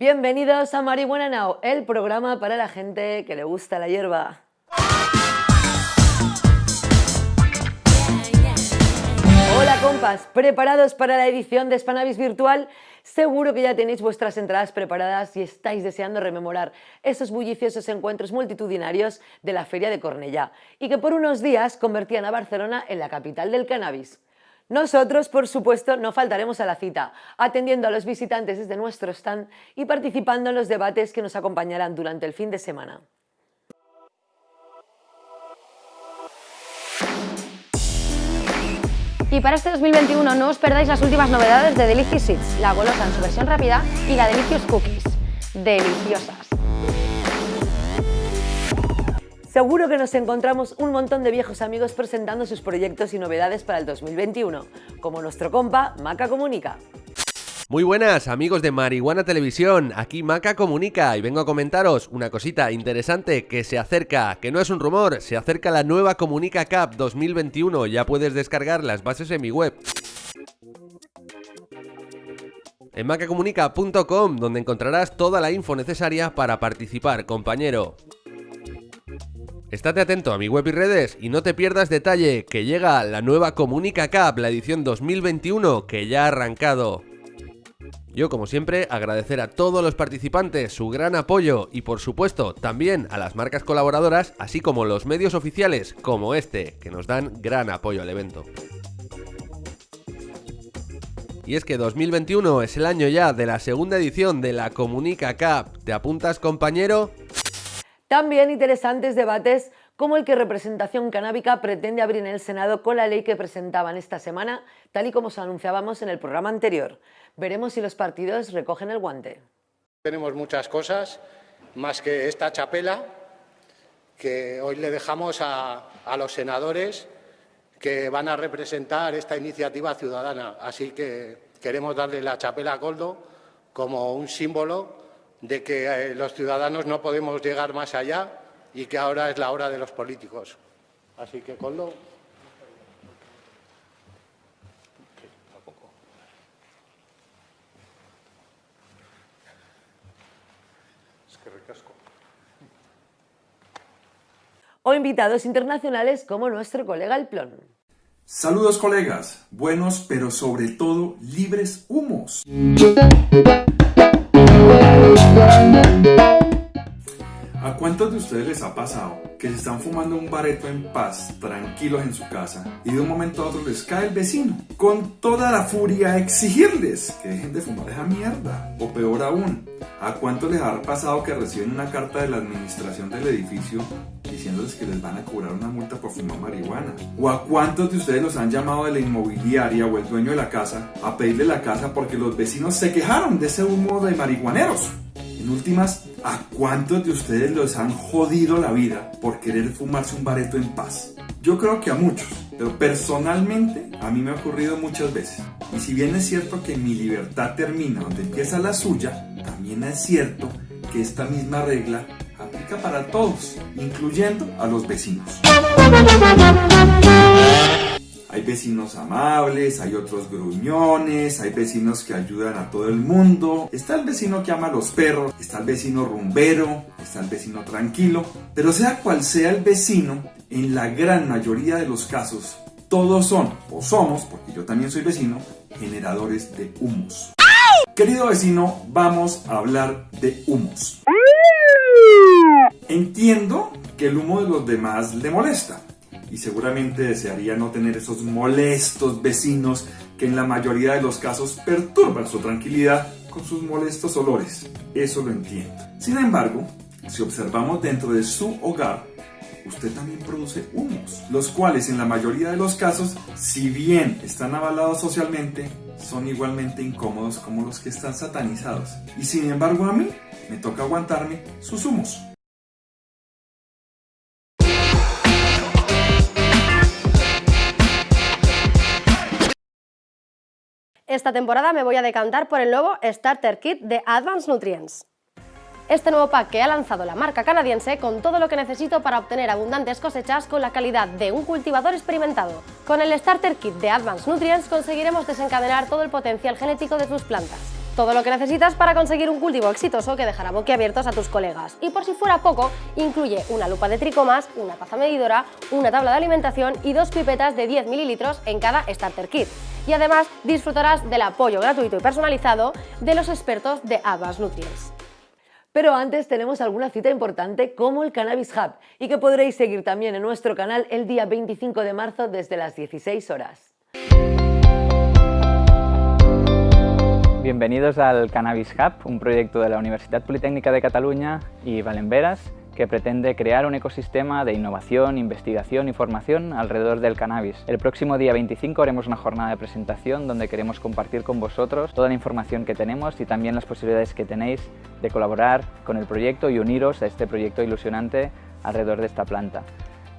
Bienvenidos a Marihuana Now, el programa para la gente que le gusta la hierba. Hola compas, ¿preparados para la edición de Spanavis Virtual? Seguro que ya tenéis vuestras entradas preparadas y estáis deseando rememorar esos bulliciosos encuentros multitudinarios de la Feria de Cornellá y que por unos días convertían a Barcelona en la capital del cannabis. Nosotros, por supuesto, no faltaremos a la cita, atendiendo a los visitantes desde nuestro stand y participando en los debates que nos acompañarán durante el fin de semana. Y para este 2021 no os perdáis las últimas novedades de Delicious Seeds, la golosa en su versión rápida y la Delicious Cookies. Deliciosas. Seguro que nos encontramos un montón de viejos amigos presentando sus proyectos y novedades para el 2021, como nuestro compa Maca Comunica. Muy buenas amigos de Marihuana Televisión, aquí Maca Comunica y vengo a comentaros una cosita interesante que se acerca, que no es un rumor, se acerca la nueva Comunica Cup 2021, ya puedes descargar las bases en mi web. En macacomunica.com, donde encontrarás toda la info necesaria para participar, compañero. Estate atento a mi web y redes y no te pierdas detalle, que llega la nueva Comunica Cup, la edición 2021, que ya ha arrancado. Yo, como siempre, agradecer a todos los participantes su gran apoyo y, por supuesto, también a las marcas colaboradoras, así como los medios oficiales como este, que nos dan gran apoyo al evento. Y es que 2021 es el año ya de la segunda edición de la Comunica Cup. ¿Te apuntas, compañero? También interesantes debates como el que Representación Canábica pretende abrir en el Senado con la ley que presentaban esta semana, tal y como os anunciábamos en el programa anterior. Veremos si los partidos recogen el guante. Tenemos muchas cosas, más que esta chapela, que hoy le dejamos a, los senadores que van a representar esta iniciativa ciudadana. Así que queremos darle la chapela a Coldo como un símbolo de que eh, los ciudadanos no podemos llegar más allá y que ahora es la hora de los políticos. Así que, Coldo. O invitados internacionales como nuestro colega El Plon. Saludos colegas, buenos pero sobre todo libres humos. Cuántos de ustedes les ha pasado que se están fumando un bareto en paz, tranquilos en su casa, y de un momento a otro les cae el vecino, con toda la furia a exigirles que dejen de fumar esa mierda? O peor aún, ¿a cuántos les ha pasado que reciben una carta de la administración del edificio diciéndoles que les van a cobrar una multa por fumar marihuana? ¿O a cuántos de ustedes los han llamado de la inmobiliaria o el dueño de la casa a pedirle la casa porque los vecinos se quejaron de ese humo de marihuaneros? En últimas, ¿a cuántos de ustedes los han jodido la vida por querer fumarse un bareto en paz? Yo creo que a muchos, pero personalmente a mí me ha ocurrido muchas veces. Y si bien es cierto que mi libertad termina donde empieza la suya, también es cierto que esta misma regla aplica para todos, incluyendo a los vecinos. Vecinos amables, hay otros gruñones, hay vecinos que ayudan a todo el mundo. Está el vecino que ama a los perros, está el vecino rumbero, está el vecino tranquilo. Pero sea cual sea el vecino, en la gran mayoría de los casos, todos son, o somos, porque yo también soy vecino, generadores de humos. Querido vecino, vamos a hablar de humos. Entiendo que el humo de los demás le molesta y seguramente desearía no tener esos molestos vecinos que en la mayoría de los casos perturban su tranquilidad con sus molestos olores. Eso lo entiendo. Sin embargo, si observamos dentro de su hogar, usted también produce humos, los cuales en la mayoría de los casos, si bien están avalados socialmente, son igualmente incómodos como los que están satanizados. Y sin embargo a mí me toca aguantarme sus humos. Esta temporada me voy a decantar por el nuevo Starter Kit de Advanced Nutrients. Este nuevo pack que ha lanzado la marca canadiense con todo lo que necesito para obtener abundantes cosechas con la calidad de un cultivador experimentado. Con el Starter Kit de Advanced Nutrients conseguiremos desencadenar todo el potencial genético de tus plantas Todo lo que necesitas para conseguir un cultivo exitoso que dejará boquiabiertos a tus colegas. Y por si fuera poco, incluye una lupa de tricomas, una taza medidora, una tabla de alimentación y dos pipetas de 10 mililitros en cada starter kit. Y además disfrutarás del apoyo gratuito y personalizado de los expertos de Advanced Nutrients. Pero antes tenemos alguna cita importante como el Cannabis Hub y que podréis seguir también en nuestro canal el día 25 de marzo desde las 16 horas. Bienvenidos al Cannabis Hub, un proyecto de la Universidad Politécnica de Cataluña y Valenveras que pretende crear un ecosistema de innovación, investigación y formación alrededor del cannabis. El próximo día 25 haremos una jornada de presentación donde queremos compartir con vosotros toda la información que tenemos y también las posibilidades que tenéis de colaborar con el proyecto y uniros a este proyecto ilusionante alrededor de esta planta.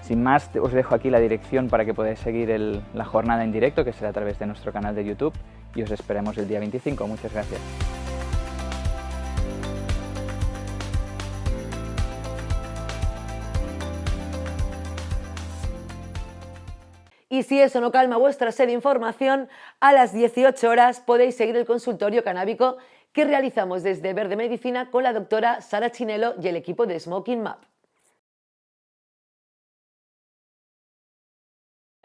Sin más, os dejo aquí la dirección para que podáis seguir la jornada en directo, que será a través de nuestro canal de YouTube, y os esperemos el día 25. Muchas gracias. Y si eso no calma vuestra sed de información, a las 18 horas podéis seguir el consultorio canábico que realizamos desde Verde Medicina con la doctora Sara Chinelo y el equipo de Smoking Map.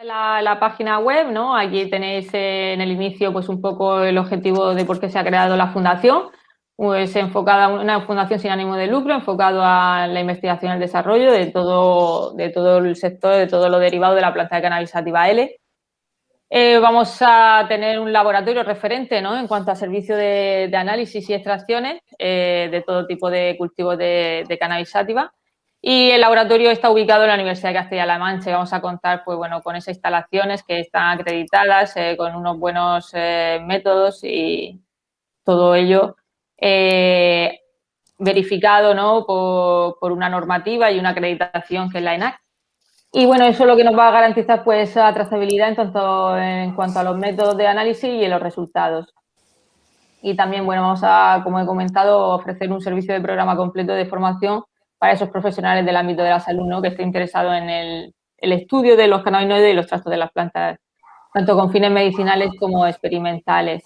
La, página web, ¿no? Allí tenéis eh, en el inicio pues un poco el objetivo de por qué se ha creado la fundación, pues enfocada una fundación sin ánimo de lucro, enfocado a la investigación y el desarrollo de todo, de todo el sector, de todo lo derivado de la planta de cannabis sativa L. Eh, vamos a tener un laboratorio referente ¿no? en cuanto a servicio de, de análisis y extracciones eh, de todo tipo de cultivos de, de, cannabis sativa. Y el laboratorio está ubicado en la Universidad de Castilla-La Mancha vamos a contar pues, bueno, con esas instalaciones que están acreditadas, eh, con unos buenos eh, métodos y todo ello eh, verificado ¿no? por, una normativa y una acreditación que es la ENAC. Y bueno, eso es lo que nos va a garantizar pues la trazabilidad en, en cuanto a los métodos de análisis y en los resultados. Y también, bueno, vamos a, como he comentado, ofrecer un servicio de programa completo de formación para esos profesionales del ámbito de la salud ¿no? que estén interesados en el, el estudio de los cannabinoides y los trastos de las plantas, tanto con fines medicinales como experimentales.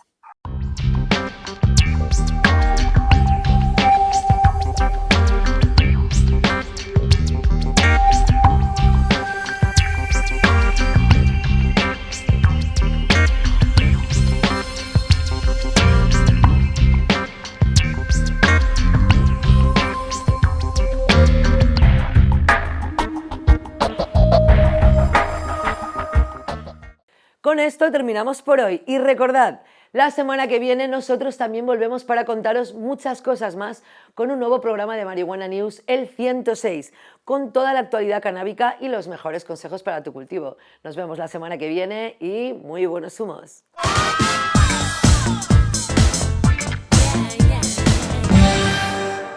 Con esto terminamos por hoy y recordad, la semana que viene nosotros también volvemos para contaros muchas cosas más con un nuevo programa de Marihuana News, el 106, con toda la actualidad canábica y los mejores consejos para tu cultivo. Nos vemos la semana que viene y muy buenos humos.